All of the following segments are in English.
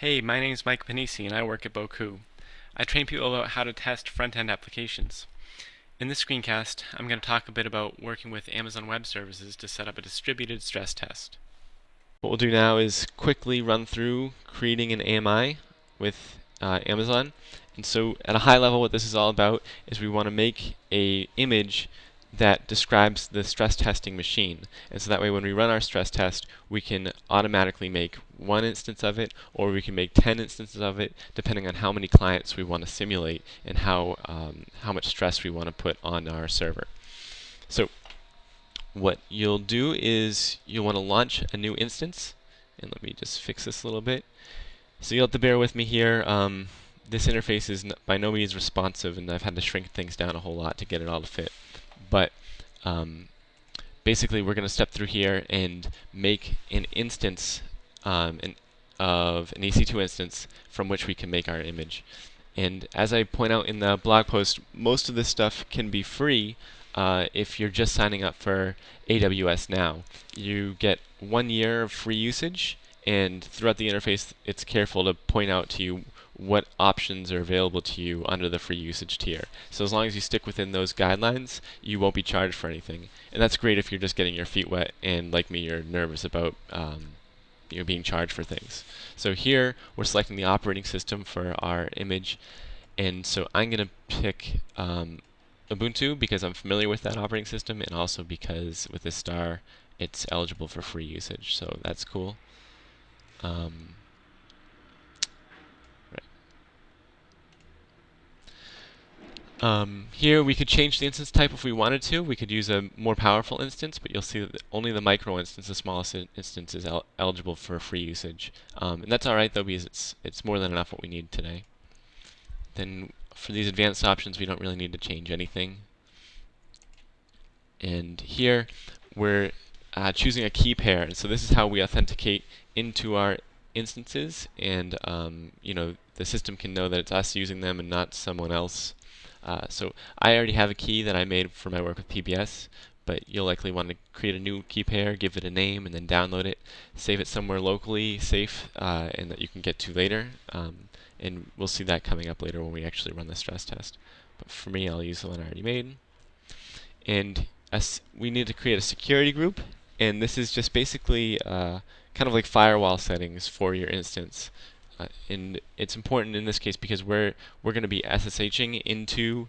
Hey, my name is Mike Pennisi and I work at Bocoup. I train people about how to test front-end applications. In this screencast, I'm going to talk a bit about working with Amazon Web Services to set up a distributed stress test. What we'll do now is quickly run through creating an AMI with uh, Amazon. And so at a high level, what this is all about is we want to make a image that describes the stress testing machine. And so that way when we run our stress test, we can automatically make one instance of it, or we can make 10 instances of it, depending on how many clients we want to simulate and how, um, how much stress we want to put on our server. So what you'll do is you'll want to launch a new instance. And let me just fix this a little bit. So you'll have to bear with me here. Um, this interface is by no means responsive, and I've had to shrink things down a whole lot to get it all to fit. But um, basically, we're going to step through here and make an instance um, an, of an EC2 instance from which we can make our image. And as I point out in the blog post, most of this stuff can be free uh, if you're just signing up for AWS Now. You get one year of free usage, and throughout the interface, it's careful to point out to you what options are available to you under the free usage tier. So as long as you stick within those guidelines, you won't be charged for anything. And that's great if you're just getting your feet wet and like me, you're nervous about um, you know, being charged for things. So here, we're selecting the operating system for our image. And so I'm going to pick um, Ubuntu because I'm familiar with that operating system and also because with this star, it's eligible for free usage. So that's cool. Um, Um, here we could change the instance type if we wanted to. We could use a more powerful instance, but you'll see that only the micro instance, the smallest instance, is el eligible for free usage. Um, and that's alright though because it's, it's more than enough what we need today. Then for these advanced options we don't really need to change anything. And here we're uh, choosing a key pair. And so this is how we authenticate into our instances and um, you know the system can know that it's us using them and not someone else. Uh, so I already have a key that I made for my work with PBS, but you'll likely want to create a new key pair, give it a name, and then download it, save it somewhere locally safe uh, and that you can get to later. Um, and we'll see that coming up later when we actually run the stress test. But for me, I'll use the one I already made. And we need to create a security group, and this is just basically uh, kind of like firewall settings for your instance. Uh, and it's important in this case because we're we're going to be SSHing into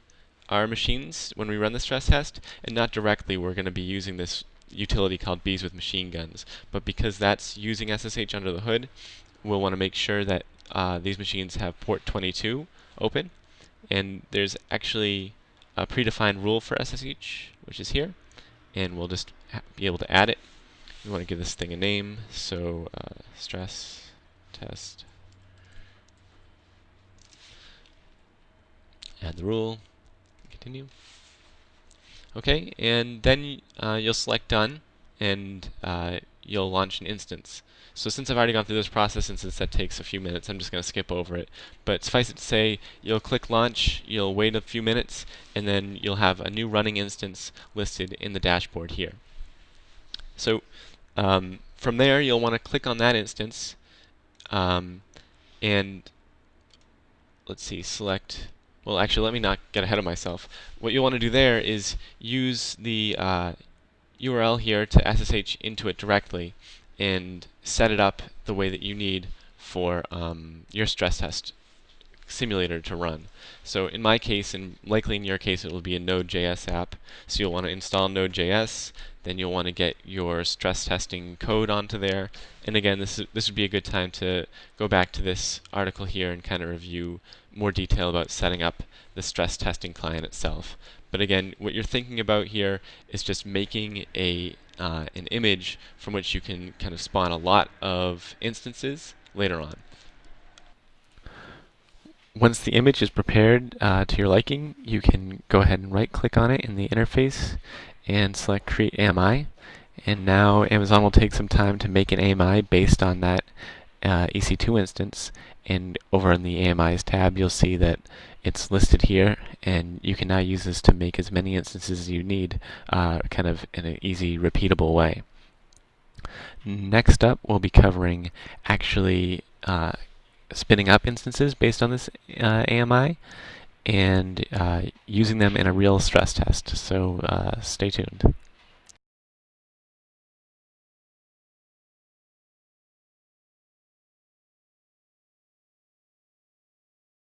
our machines when we run the stress test, and not directly. We're going to be using this utility called Bees with Machine Guns. But because that's using SSH under the hood, we'll want to make sure that uh, these machines have port 22 open. And there's actually a predefined rule for SSH, which is here. And we'll just be able to add it. We want to give this thing a name, so uh, stress test add the rule, continue. Okay, and then uh, you'll select done, and uh, you'll launch an instance. So since I've already gone through this process, and since that takes a few minutes, I'm just going to skip over it. But suffice it to say, you'll click launch, you'll wait a few minutes, and then you'll have a new running instance listed in the dashboard here. So um, from there, you'll want to click on that instance, um, and let's see, select well, actually, let me not get ahead of myself. What you'll want to do there is use the uh, URL here to SSH into it directly and set it up the way that you need for um, your stress test simulator to run. So in my case, and likely in your case, it will be a Node.js app. So you'll want to install Node.js, then you'll want to get your stress testing code onto there. And again, this, is, this would be a good time to go back to this article here and kind of review more detail about setting up the stress testing client itself. But again, what you're thinking about here is just making a uh, an image from which you can kind of spawn a lot of instances later on. Once the image is prepared uh, to your liking, you can go ahead and right click on it in the interface and select create AMI. And now Amazon will take some time to make an AMI based on that uh, EC2 instance and over in the AMIs tab you'll see that it's listed here and you can now use this to make as many instances as you need uh, kind of in an easy repeatable way. Next up we'll be covering actually uh, spinning up instances based on this uh, AMI and uh, using them in a real stress test. So uh, stay tuned.